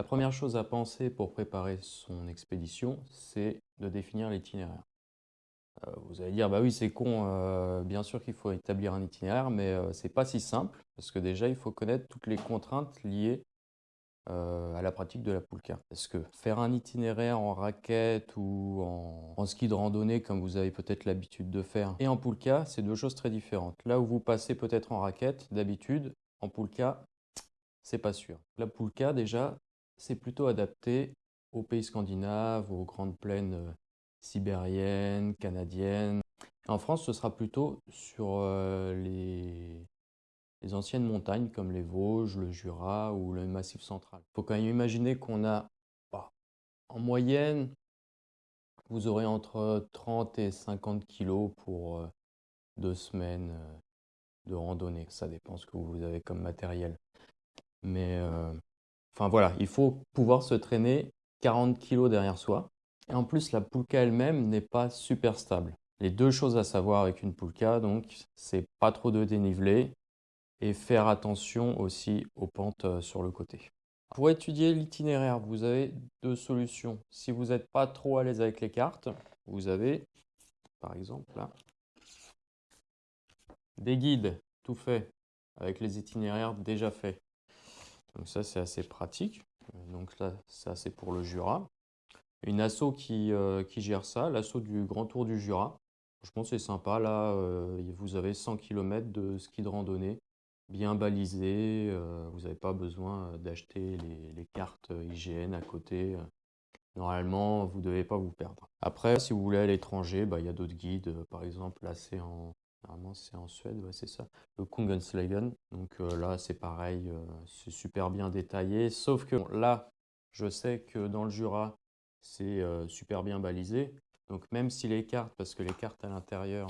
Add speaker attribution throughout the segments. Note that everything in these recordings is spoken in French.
Speaker 1: La première chose à penser pour préparer son expédition, c'est de définir l'itinéraire. Euh, vous allez dire, bah oui, c'est con, euh, bien sûr qu'il faut établir un itinéraire, mais euh, c'est pas si simple, parce que déjà, il faut connaître toutes les contraintes liées à la pratique de la poulka. Parce que faire un itinéraire en raquette ou en, en ski de randonnée, comme vous avez peut-être l'habitude de faire, et en poulka, c'est deux choses très différentes. Là où vous passez peut-être en raquette, d'habitude, en poulka, c'est pas sûr. La poulka, déjà, c'est plutôt adapté aux pays scandinaves, aux grandes plaines sibérienne, canadienne. En France, ce sera plutôt sur euh, les, anciennes montagnes comme les Vosges, le Jura ou le Massif central. Il faut quand même imaginer qu'on a, bah, en moyenne, vous aurez entre 30 et 50 kilos pour euh, deux semaines euh, de randonnée. Ça dépend ce que vous avez comme matériel. Mais enfin voilà, il faut pouvoir se traîner 40 kilos derrière soi. Et en plus, la poulka elle-même n'est pas super stable. Les deux choses à savoir avec une poulka, donc, c'est pas trop de dénivelé et faire attention aussi aux pentes euh, sur le côté. Pour étudier l'itinéraire, vous avez deux solutions. Si vous n'êtes pas trop à l'aise avec les cartes, vous avez, par exemple, là, des guides tout faits avec les itinéraires déjà faits. Donc ça, c'est assez pratique. Donc là, ça, c'est pour le Jura une asso qui, euh, gère ça, l'asso du Grand Tour du Jura. Que c'est sympa. Là, euh, vous avez 100 km de ski de randonnée bien balisé. Euh, vous n'avez pas besoin d'acheter les, cartes IGN à côté. Normalement, vous ne devez pas vous perdre. Après, si vous voulez à l'étranger, bah, il y a d'autres guides. Par exemple, là, c'est en, normalement, c'est en Suède, c'est ça. Le Kungenslägen. Donc là, c'est pareil, c'est super bien détaillé. Sauf que là, je sais que dans le Jura, c'est euh, super bien balisé. Donc même si les cartes, parce que les cartes à l'intérieur,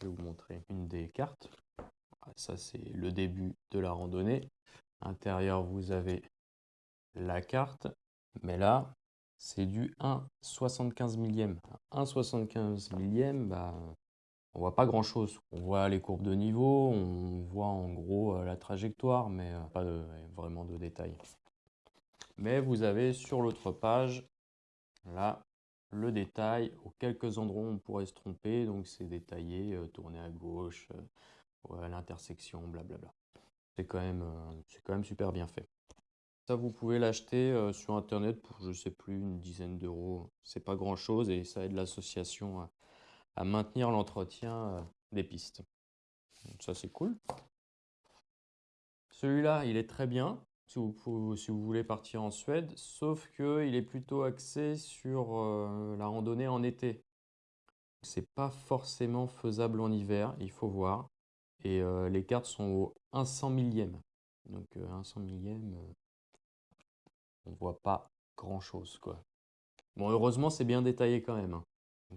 Speaker 1: je vais vous montrer une des cartes. Ah, ça c'est le début de la randonnée. À l'intérieur vous avez la carte, mais là c'est du 1,75 millième. 1,75 millième, bah, on voit pas grand chose. On voit les courbes de niveau, on voit en gros euh, la trajectoire, mais euh, pas vraiment de détails. Mais vous avez sur l'autre page Là, le détail, aux quelques endroits on pourrait se tromper, donc c'est détaillé, euh, tourner à gauche, l'intersection, blablabla. C'est quand, même, quand même super bien fait. Ça, vous pouvez l'acheter sur Internet pour, je sais plus, une dizaine d'euros. C'est pas grand-chose et ça aide l'association maintenir l'entretien des pistes. ça, c'est cool. Celui-là, il est très bien si vous, si vous voulez partir en Suède, sauf qu'il est plutôt axé sur euh, la randonnée en été. C'est pas forcément faisable en hiver, il faut voir. Et euh, les cartes sont au 100 millième. Donc 100 euh, millième, on voit pas grand chose quoi. Bon, heureusement, c'est bien détaillé quand même. Hein.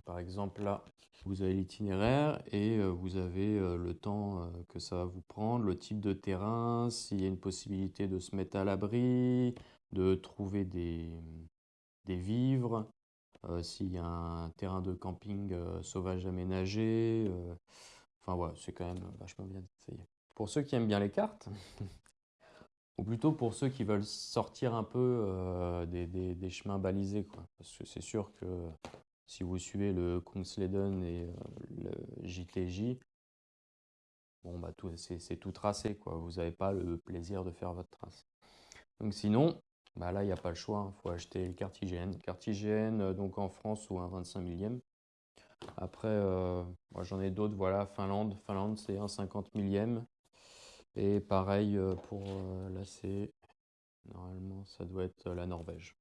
Speaker 1: Par exemple, là, vous avez l'itinéraire et euh, vous avez euh, le temps euh, que ça va vous prendre, le type de terrain, s'il y a une possibilité de se mettre à l'abri, de trouver des, des vivres, s'il y a un terrain de camping sauvage aménagé. Enfin voilà, c'est quand même vachement bien détaillé. Pour ceux qui aiment bien les cartes, ou plutôt pour ceux qui veulent sortir un peu des, des, des, chemins balisés, quoi. parce que c'est sûr que si vous suivez le Kungsleden et euh, le JTJ, bon, bah, c'est tout tracé. Quoi. Vous n'avez pas le plaisir de faire votre trace. Donc sinon, bah là, il n'y a pas le choix. Il hein. faut acheter le. Carte IGN, euh, donc en France, ou un 25 millième. Après, euh, moi j'en ai d'autres. Voilà, Finlande. Finlande, c'est un 50 millième. Et pareil pour là, c'est normalement, ça doit être la Norvège.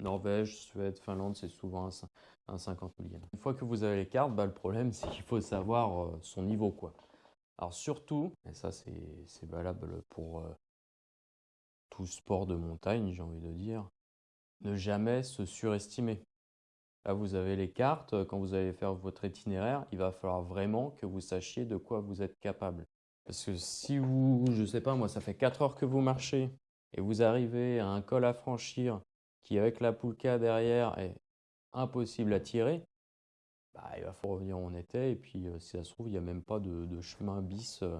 Speaker 1: Norvège, Suède, Finlande, c'est souvent un, 50 millième. Une fois que vous avez les cartes, bah, le problème c'est qu'il faut savoir euh, son niveau. quoi. Alors surtout, et ça c'est valable pour euh, tout sport de montagne, j'ai envie de dire, ne jamais se surestimer. Là, vous avez les cartes. Quand vous allez faire votre itinéraire, il va falloir vraiment que vous sachiez de quoi vous êtes capable. Parce que si vous, je sais pas, moi, ça fait 4 heures que vous marchez et vous arrivez à un col à franchir qui avec la poulka derrière est impossible à tirer, bah, il va falloir revenir où on était. Et puis, euh, si ça se trouve, il n'y a même pas de, chemin bis euh,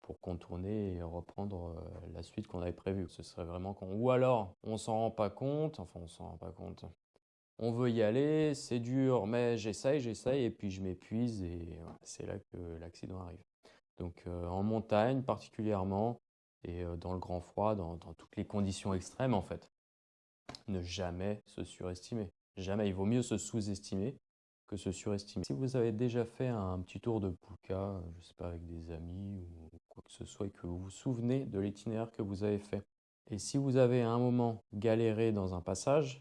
Speaker 1: pour contourner et reprendre euh, la suite qu'on avait prévue. Ce serait vraiment con. Ou alors, on s'en rend pas compte, enfin on s'en rend pas compte. On veut y aller, c'est dur, mais j'essaye, j'essaye, et puis je m'épuise, et c'est là que l'accident arrive. Donc en montagne particulièrement, et dans le grand froid, dans toutes les conditions extrêmes en fait, ne jamais se surestimer. Jamais, il vaut mieux se sous-estimer que se surestimer. Si vous avez déjà fait un petit tour de Pulka, je ne sais pas, avec des amis ou quoi que ce soit, et que vous vous souvenez de l'itinéraire que vous avez fait, et si vous avez à un moment galéré dans un passage,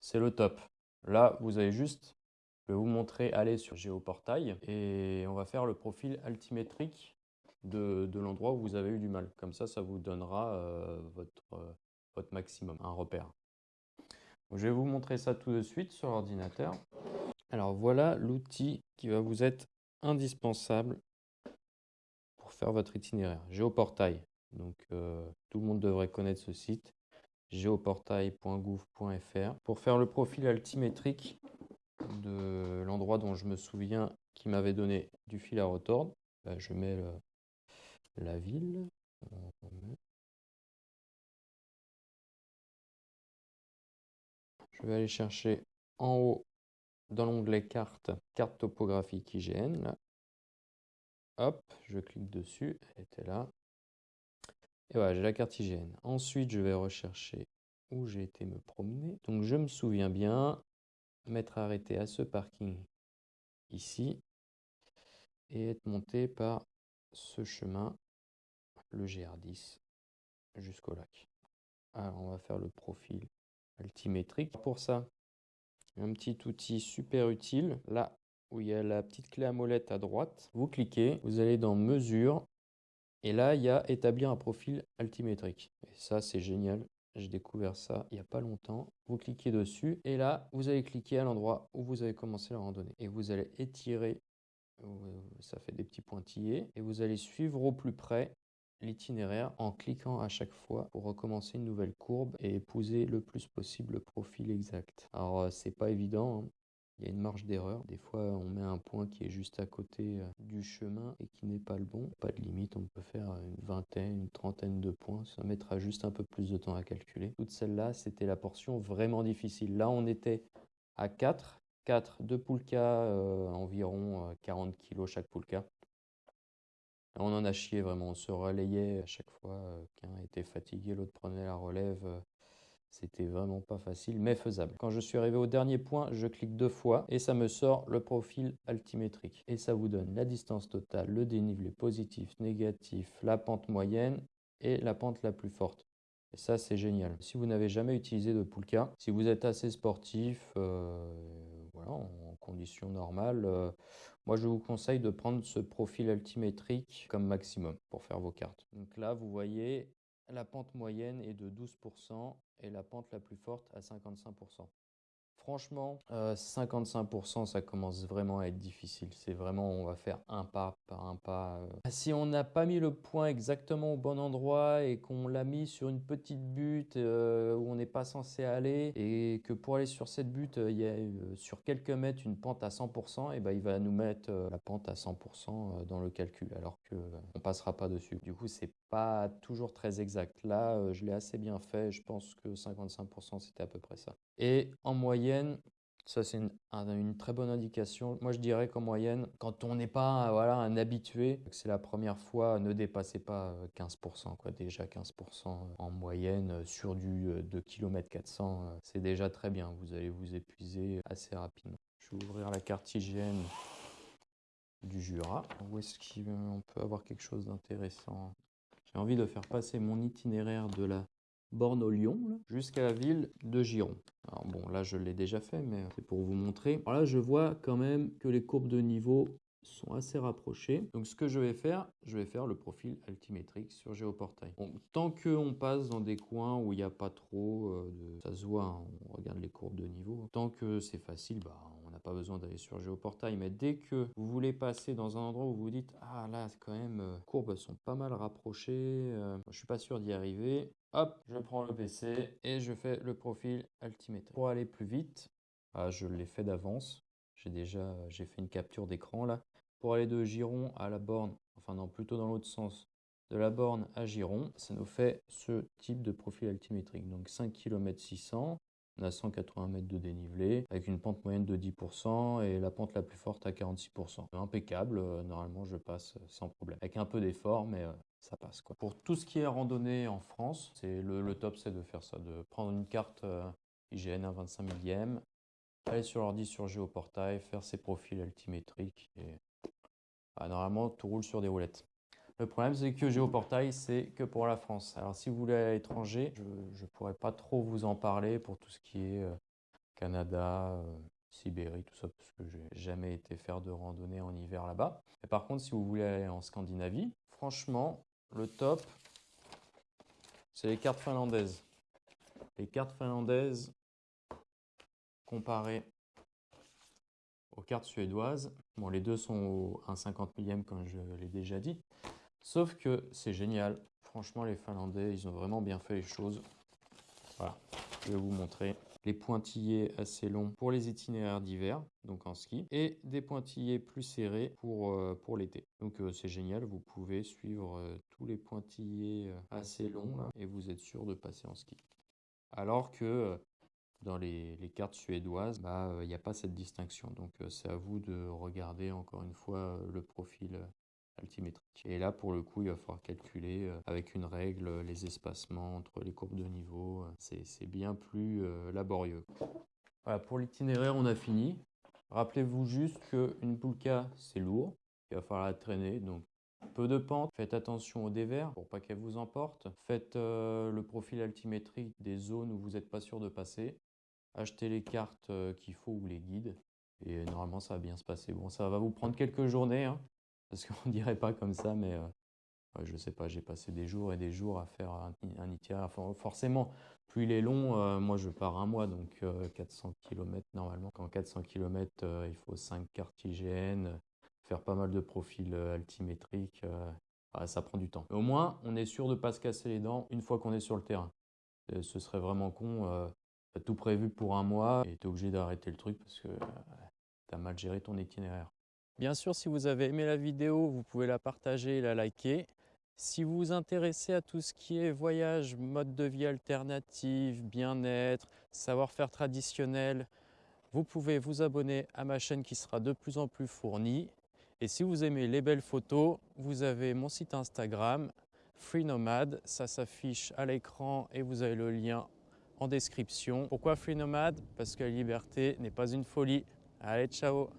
Speaker 1: c'est le top. Là, vous avez juste, je vais vous montrer aller sur Géoportail, et on va faire le profil altimétrique de, l'endroit où vous avez eu du mal. Comme ça, ça vous donnera euh, votre, euh, votre maximum, un repère. Je vais vous montrer ça tout de suite sur l'ordinateur. Alors voilà l'outil qui va vous être indispensable pour faire votre itinéraire. Géoportail. Donc euh, tout le monde devrait connaître ce site. géoportail.gouv.fr. Pour faire le profil altimétrique de l'endroit dont je me souviens qui m'avait donné du fil à retordre, bah, je mets la ville. Je vais aller chercher en haut dans l'onglet carte, carte topographique IGN. Hop, je clique dessus, elle était là. Et voilà, j'ai la carte IGN. Ensuite, je vais rechercher où j'ai été me promener. Donc, je me souviens bien m'être arrêté à ce parking ici et être monté par ce chemin, le GR10, jusqu'au lac. Alors, on va faire le profil Pour ça, un petit outil super utile. Là où il y a la petite clé à molette à droite, vous cliquez, vous allez dans Mesure, et là, il y a Établir un profil altimétrique. Et ça, c'est génial. J'ai découvert ça il n'y a pas longtemps. Vous cliquez dessus et là, vous allez cliquer à l'endroit où vous avez commencé la randonnée. Et vous allez étirer, ça fait des petits pointillés, et vous allez suivre au plus près l'itinéraire en cliquant à chaque fois pour recommencer une nouvelle courbe et épouser le plus possible le profil exact. Alors euh, c'est pas évident, hein. il y a une marge d'erreur. Des fois on met un point qui est juste à côté euh, du chemin et qui n'est pas le bon. Pas de limite, on peut faire une vingtaine, une trentaine de points. Ça mettra juste un peu plus de temps à calculer. Toutes celles-là, c'était la portion vraiment difficile. Là on était à 4. 4 de poulka, euh, environ 40 kg chaque poulka. On en a chié vraiment, on se relayait à chaque fois euh, qu'un était fatigué, l'autre prenait la relève. Euh, c'était vraiment pas facile, mais faisable. Quand je suis arrivé au dernier point, je clique deux fois et ça me sort le profil altimétrique. Et ça vous donne la distance totale, le dénivelé positif, négatif, la pente moyenne et la pente la plus forte. Et ça, c'est génial. Si vous n'avez jamais utilisé de Poulka, si vous êtes assez sportif, euh, voilà, en conditions normales, moi, je vous conseille de prendre ce profil altimétrique comme maximum pour faire vos cartes. Donc là, vous voyez, la pente moyenne est de 12% et la pente la plus forte à 55%. Franchement, 55%, euh, ça commence vraiment à être difficile. C'est vraiment, on va faire un pas par un pas. Euh. Si on n'a pas mis le point exactement au bon endroit et qu'on l'a mis sur une petite butte euh, où on n'est pas censé aller et que pour aller sur cette butte, il y a sur quelques mètres une pente à 100%, et ben il va nous mettre la pente à 100% dans le calcul alors qu'on ne passera pas dessus. Du coup, c'est pas toujours très exact. Là, je l'ai assez bien fait. Je pense que 55%, c'était à peu près ça. Et en moyenne, ça c'est une, très bonne indication. Moi je dirais qu'en moyenne, quand on n'est pas voilà, un habitué, que c'est la première fois, ne dépassez pas 15%. Quoi. Déjà 15% en moyenne euh, sur du 2 km 400, c'est déjà très bien. Vous allez vous épuiser assez rapidement. Je vais ouvrir la carte hygiène du Jura. Où est-ce qu'on peut avoir quelque chose d'intéressant? J'ai envie de faire passer mon itinéraire de la borne au Lyon jusqu'à la ville de Giron. Alors bon, là je l'ai déjà fait, mais c'est pour vous montrer. Alors là, je vois quand même que les courbes de niveau sont assez rapprochées. Donc ce que je vais faire, je vais faire le profil altimétrique sur Géoportail. Bon, tant qu'on passe dans des coins où il n'y a pas trop euh, de... Ça se voit, hein, on regarde les courbes de niveau. Tant que c'est facile, bah, on n'a pas besoin d'aller sur Géoportail. Mais dès que vous voulez passer dans un endroit où vous dites « Ah là, quand même, les euh, courbes sont pas mal rapprochées, euh, je suis pas sûr d'y arriver », Hop, je prends le PC et je fais le profil altimétrique. Pour aller plus vite, ah, je l'ai fait d'avance. J'ai déjà j'ai fait une capture d'écran là. Pour aller de Giron à la borne, enfin non, plutôt dans l'autre sens, de la borne à giron, ça nous fait ce type de profil altimétrique. Donc 5 km 600, on a 180 mètres de dénivelé avec une pente moyenne de 10% et la pente la plus forte à 46%. Impeccable, euh, normalement je passe sans problème. Avec un peu d'effort, mais euh, ça passe. Quoi. Pour tout ce qui est randonnée en France, c'est le, top c'est de faire ça, de prendre une carte IGN à 25 millième, aller sur l'ordi sur Géoportail, faire ses profils altimétriques et bah, normalement tout roule sur des roulettes. Le problème, c'est que Géoportail, c'est que pour la France. Alors, si vous voulez à l'étranger, je ne pourrais pas trop vous en parler pour tout ce qui est euh, Canada, euh, Sibérie, tout ça, parce que j'ai jamais été faire de randonnée en hiver là-bas. Par contre, si vous voulez aller en Scandinavie, franchement, le top, c'est les cartes finlandaises. Les cartes finlandaises comparées aux cartes suédoises. Bon, les deux sont au 1,50 millième, comme je l'ai déjà dit. Sauf que c'est génial. Franchement, les Finlandais, ils ont vraiment bien fait les choses. Voilà, je vais vous montrer les pointillés assez longs pour les itinéraires d'hiver, donc en ski, et des pointillés plus serrés pour, euh, l'été. Donc euh, c'est génial, vous pouvez suivre euh, tous les pointillés assez longs et vous êtes sûr de passer en ski. Alors que dans les, les, cartes suédoises, bah, il n'y a pas cette distinction. Donc c'est à vous de regarder encore une fois le profil altimétrique. Et là, pour le coup, il va falloir calculer euh, avec une règle euh, les espacements entre les courbes de niveau. C'est bien plus euh, laborieux. Voilà, pour l'itinéraire, on a fini. Rappelez-vous juste qu'une poulka, c'est lourd. Il va falloir la traîner, donc peu de pente. Faites attention au dévers pour pas qu'elle vous emporte. Faites le profil altimétrique des zones où vous n'êtes pas sûr de passer. Achetez les cartes qu'il faut ou les guides. Et normalement, ça va bien se passer. Bon, ça va vous prendre quelques journées. Hein parce qu'on dirait pas comme ça, mais euh, je sais pas, j'ai passé des jours et des jours à faire un, itinéraire. forcément, plus il est long, euh, moi je pars un mois, donc 400 euh, km normalement. Quand 400 km, il faut 5 cartes IGN, faire pas mal de profils altimétriques, ça prend du temps. au moins, on est sûr de pas se casser les dents une fois qu'on est sur le terrain. ce serait vraiment con, tout prévu pour un mois et tu es obligé d'arrêter le truc parce que tu as mal géré ton itinéraire. Bien sûr, si vous avez aimé la vidéo, vous pouvez la partager et la liker. Si vous vous intéressez à tout ce qui est voyage, mode de vie alternatif, bien-être, savoir-faire traditionnel, vous pouvez vous abonner à ma chaîne qui sera de plus en plus fournie. Et si vous aimez les belles photos, vous avez mon site Instagram, Free Nomad. Ça s'affiche à l'écran et vous avez le lien en description. Pourquoi Free Nomad Parce que la liberté n'est pas une folie. Allez, ciao